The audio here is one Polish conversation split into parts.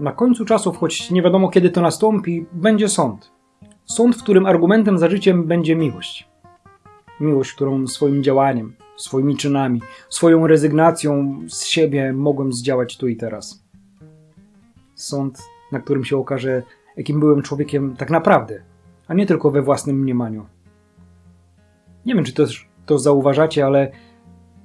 Na końcu czasów, choć nie wiadomo kiedy to nastąpi, będzie sąd. Sąd, w którym argumentem za życiem będzie miłość. Miłość, którą swoim działaniem, swoimi czynami, swoją rezygnacją z siebie mogłem zdziałać tu i teraz. Sąd, na którym się okaże, jakim byłem człowiekiem tak naprawdę, a nie tylko we własnym mniemaniu. Nie wiem, czy też to zauważacie, ale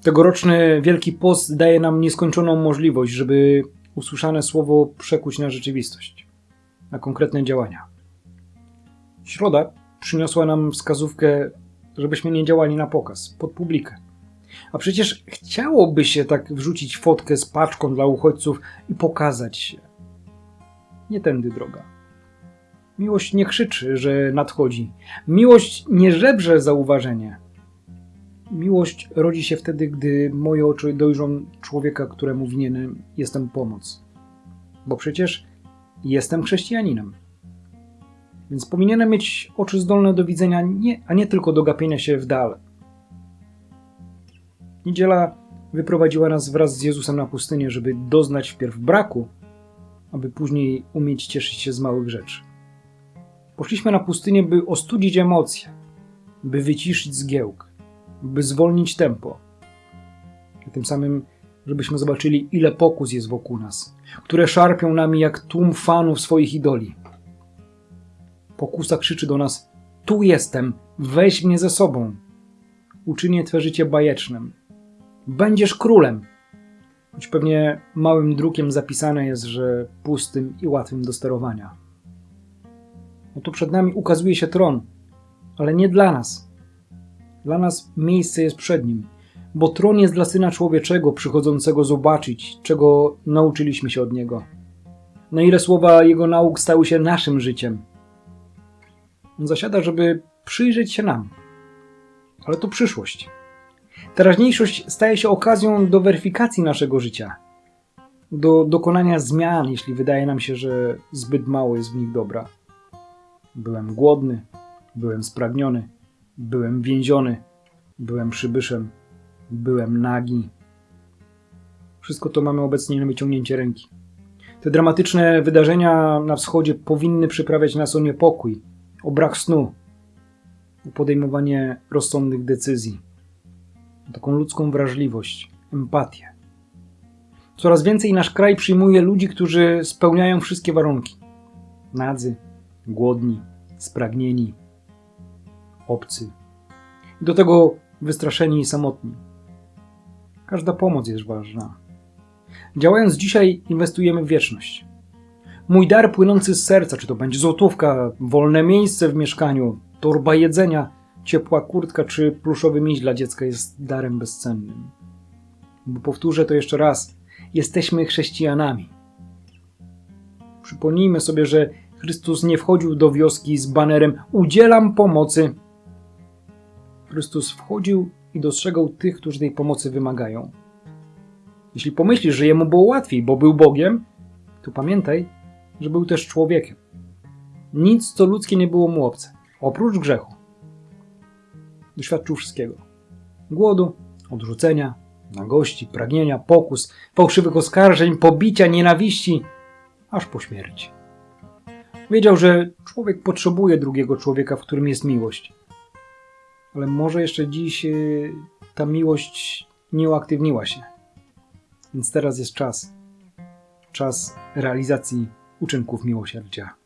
tegoroczny Wielki Post daje nam nieskończoną możliwość, żeby usłyszane słowo przekuć na rzeczywistość, na konkretne działania. Środa przyniosła nam wskazówkę, żebyśmy nie działali na pokaz, pod publikę. A przecież chciałoby się tak wrzucić fotkę z paczką dla uchodźców i pokazać się. Nie tędy droga. Miłość nie krzyczy, że nadchodzi. Miłość nie żebrze zauważenie. Miłość rodzi się wtedy, gdy moje oczy dojrzą człowieka, któremu winienem jestem pomoc. Bo przecież jestem chrześcijaninem. Więc powinienem mieć oczy zdolne do widzenia, nie, a nie tylko do gapienia się w dal. Niedziela wyprowadziła nas wraz z Jezusem na pustynię, żeby doznać wpierw braku, aby później umieć cieszyć się z małych rzeczy. Poszliśmy na pustynię, by ostudzić emocje, by wyciszyć zgiełk, by zwolnić tempo. A tym samym, żebyśmy zobaczyli, ile pokus jest wokół nas, które szarpią nami jak tłum fanów swoich idoli. Pokusa krzyczy do nas: Tu jestem, weź mnie ze sobą. Uczynię twe życie bajecznym. Będziesz królem. Choć pewnie małym drukiem zapisane jest, że pustym i łatwym do sterowania. Oto przed nami ukazuje się tron, ale nie dla nas. Dla nas miejsce jest przed nim, bo tron jest dla syna człowieczego przychodzącego zobaczyć, czego nauczyliśmy się od niego. Na ile słowa jego nauk stały się naszym życiem. On zasiada, żeby przyjrzeć się nam. Ale to przyszłość. Teraźniejszość staje się okazją do weryfikacji naszego życia, do dokonania zmian, jeśli wydaje nam się, że zbyt mało jest w nich dobra. Byłem głodny, byłem spragniony, byłem więziony, byłem przybyszem, byłem nagi. Wszystko to mamy obecnie na wyciągnięcie ręki. Te dramatyczne wydarzenia na wschodzie powinny przyprawiać nas o niepokój, o brak snu, o podejmowanie rozsądnych decyzji, o taką ludzką wrażliwość, empatię. Coraz więcej nasz kraj przyjmuje ludzi, którzy spełniają wszystkie warunki. Nadzy, głodni, spragnieni, obcy. Do tego wystraszeni i samotni. Każda pomoc jest ważna. Działając dzisiaj, inwestujemy w wieczność. Mój dar płynący z serca, czy to będzie złotówka, wolne miejsce w mieszkaniu, torba jedzenia, ciepła kurtka czy pluszowy miś dla dziecka jest darem bezcennym. Bo powtórzę to jeszcze raz, jesteśmy chrześcijanami. Przypomnijmy sobie, że Chrystus nie wchodził do wioski z banerem Udzielam pomocy. Chrystus wchodził i dostrzegał tych, którzy tej pomocy wymagają. Jeśli pomyślisz, że jemu było łatwiej, bo był Bogiem, to pamiętaj, że był też człowiekiem. Nic, co ludzkie, nie było mu obce, oprócz grzechu. Doświadczył wszystkiego: głodu, odrzucenia, nagości, pragnienia, pokus, fałszywych oskarżeń, pobicia, nienawiści, aż po śmierć. Wiedział, że człowiek potrzebuje drugiego człowieka, w którym jest miłość. Ale może jeszcze dziś y, ta miłość nie uaktywniła się. Więc teraz jest czas. Czas realizacji uczynków miłosierdzia.